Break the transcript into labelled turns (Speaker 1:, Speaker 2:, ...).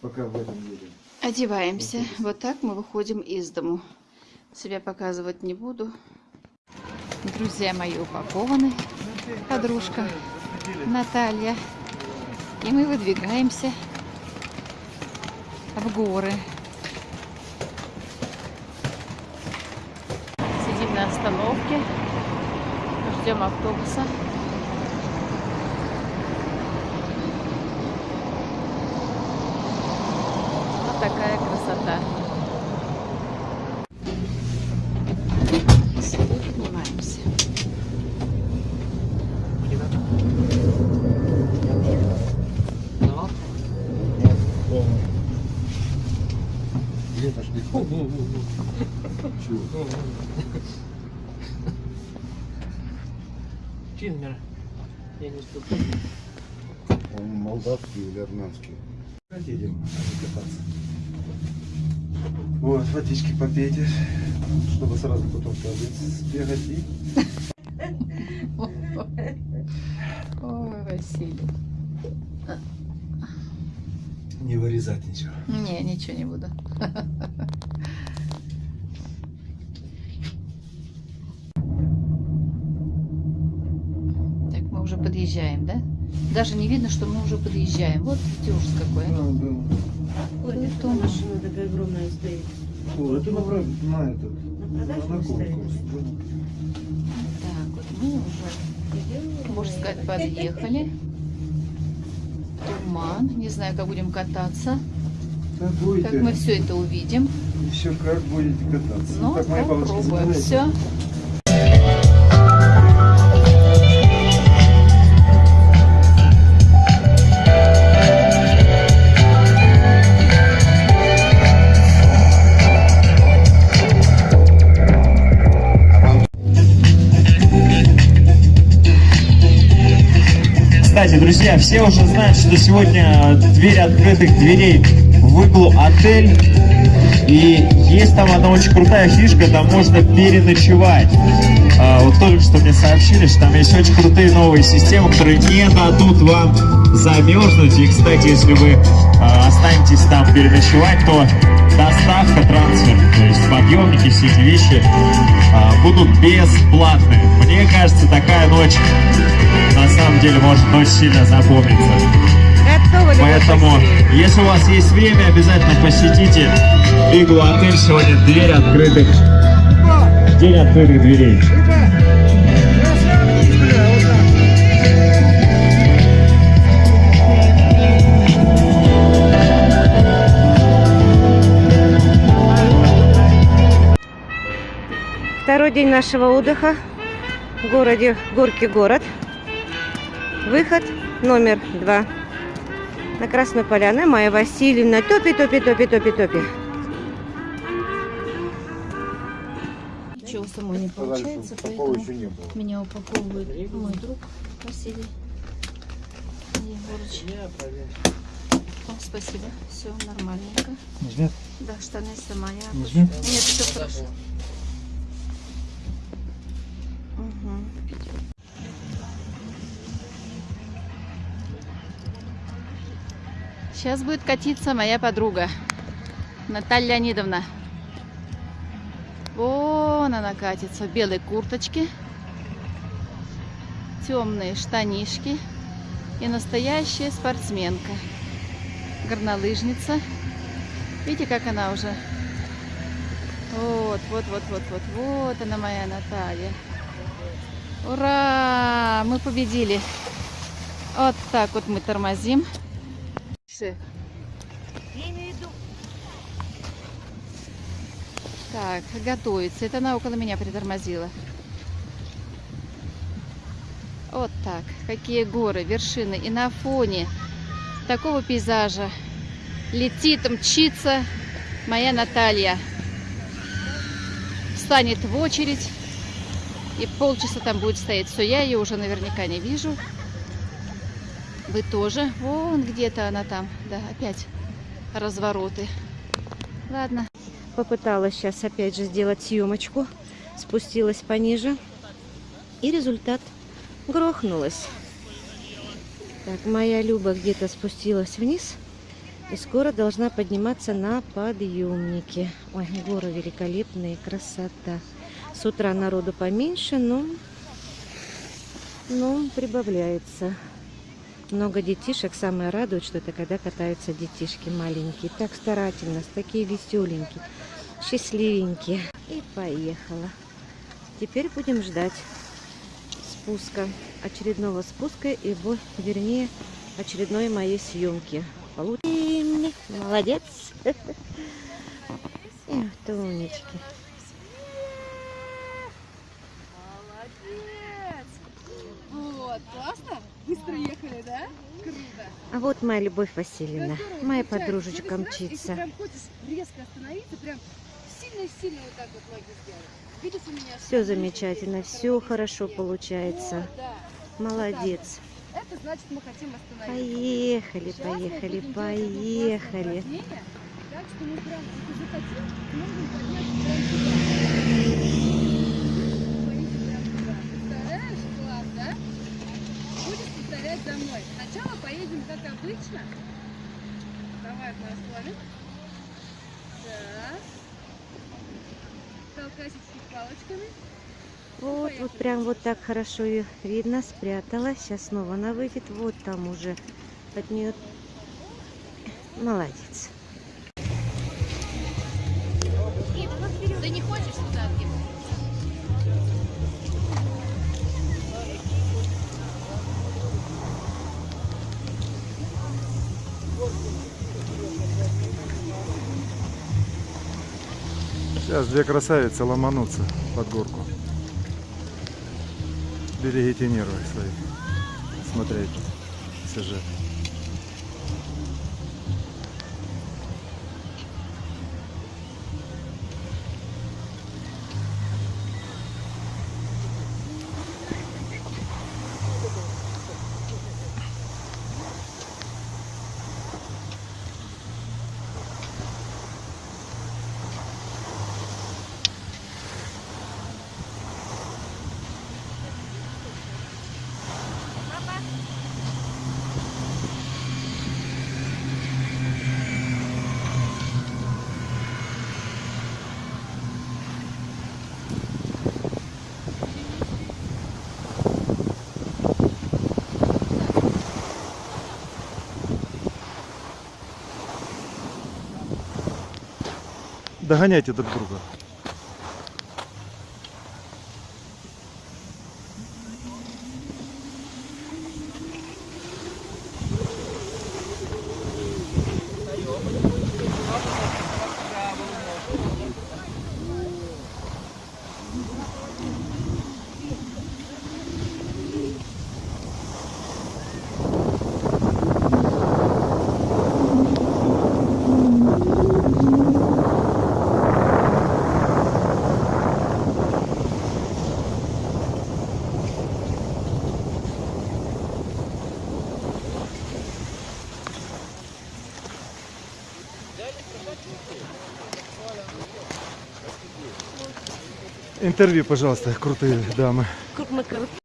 Speaker 1: пока в этом едем.
Speaker 2: Одеваемся. Вот так мы выходим из дому. Себя показывать не буду. Друзья мои упакованы. Подружка Наталья. И мы выдвигаемся в горы. Сидим на остановке. Ждем автобуса. Вот такая красота. С собой поднимаемся.
Speaker 1: Где пошли? Чего?
Speaker 3: Чинмер. Я не ступлю.
Speaker 1: Он молдавский или армянский? Едем кататься. Вот, водички попейте, чтобы сразу потом сбегать и...
Speaker 2: Ой, Василий.
Speaker 1: Не вырезать ничего.
Speaker 2: Не, ничего не буду. Подъезжаем, да? Даже не видно, что мы уже подъезжаем. Вот ужас какой. а.
Speaker 4: Ой,
Speaker 2: Ой,
Speaker 4: это машина такая огромная стоит.
Speaker 1: О, это на, на этот,
Speaker 4: На продажу.
Speaker 2: Так, вот мы уже, можно сказать, подъехали. Туман. Не знаю, как будем кататься.
Speaker 1: Да будете,
Speaker 2: Как мы все это увидим.
Speaker 1: еще как будете кататься.
Speaker 2: Ну,
Speaker 1: как
Speaker 2: попробуем. Все.
Speaker 5: Кстати, друзья, все уже знают, что сегодня дверь открытых дверей в иглу отель. И есть там одна очень крутая фишка, там можно переночевать. А, вот только что мне сообщили, что там есть очень крутые новые системы, которые не дадут вам замерзнуть. И, кстати, если вы а, останетесь там переночевать, то доставка, трансфер, то есть подъемники, все эти вещи а, будут бесплатны. Мне кажется, такая ночь на самом деле может очень сильно запомниться. Поэтому, если у вас есть время, обязательно посетите Иглу отель. Сегодня дверь открытых, день открытых дверей.
Speaker 4: Второй день нашего отдыха в городе Горький город. Выход номер два. На Красную Поляну. Майя Васильевна. Топи, топи, топи, топи, топи.
Speaker 2: Самой не получается,
Speaker 1: Такого
Speaker 2: поэтому
Speaker 1: еще не было.
Speaker 2: меня упаковывает мой друг Василий
Speaker 3: проверю.
Speaker 2: О, спасибо, все нормальненько.
Speaker 1: Нажмет?
Speaker 2: Да, штаны сама я.
Speaker 1: Нажмет?
Speaker 2: Нет, все хорошо. Мгм. Сейчас будет катиться моя подруга Наталья Леонидовна. Вон она катится в белой курточке, темные штанишки и настоящая спортсменка, горнолыжница. Видите, как она уже? Вот, вот, вот, вот, вот, вот она моя Наталья. Ура! Мы победили. Вот так вот мы тормозим. Так, готовится. Это она около меня притормозила. Вот так. Какие горы, вершины. И на фоне такого пейзажа летит, мчится моя Наталья. Встанет в очередь. И полчаса там будет стоять. Все, я ее уже наверняка не вижу. Вы тоже. Вон где-то она там. Да, опять развороты. Ладно.
Speaker 4: Попыталась сейчас опять же сделать съемочку. Спустилась пониже. И результат грохнулась. Так, моя Люба где-то спустилась вниз. И скоро должна подниматься на подъемнике. Ой, горы великолепные, красота. С утра народу поменьше, но, но прибавляется. Много детишек. Самое радует, что это когда катаются детишки маленькие. Так старательно, такие веселенькие, счастливенькие. И поехала. Теперь будем ждать спуска. Очередного спуска и, вернее, очередной моей съемки. Получим. Молодец. Эх, Тонечки.
Speaker 6: Молодец! Вот, классно? Быстро ехали, да? Круто.
Speaker 4: А вот моя Любовь Васильевна,
Speaker 6: Здорово,
Speaker 4: моя подружечка
Speaker 6: Вот
Speaker 4: мчится.
Speaker 6: прям хочешь резко остановиться, прям сильно-сильно вот так вот ноги сделать. Видишь, у меня
Speaker 4: Все замечательно, все хорошо получается.
Speaker 6: Вот, да.
Speaker 4: Молодец.
Speaker 6: Это значит, мы хотим остановиться.
Speaker 4: Поехали,
Speaker 6: Сейчас
Speaker 4: поехали, поехали.
Speaker 6: Так что мы прям, захотим, можем подняться прям туда. Пойдите прям туда. Представляешь? Класс, да? За мной. Сначала поедем как обычно. Давай. Так. Толкайся чуть палочками.
Speaker 4: Вот, вот прям вот так хорошо ее видно, спрятала. Сейчас снова она выйдет. Вот там уже от нее. Молодец.
Speaker 6: Ты не хочешь отъехать?
Speaker 1: Сейчас две красавицы ломанутся под горку. Берегите нервы свои. Смотреть сюжет. Догоняйте друг друга. Интервью, пожалуйста, крутые дамы.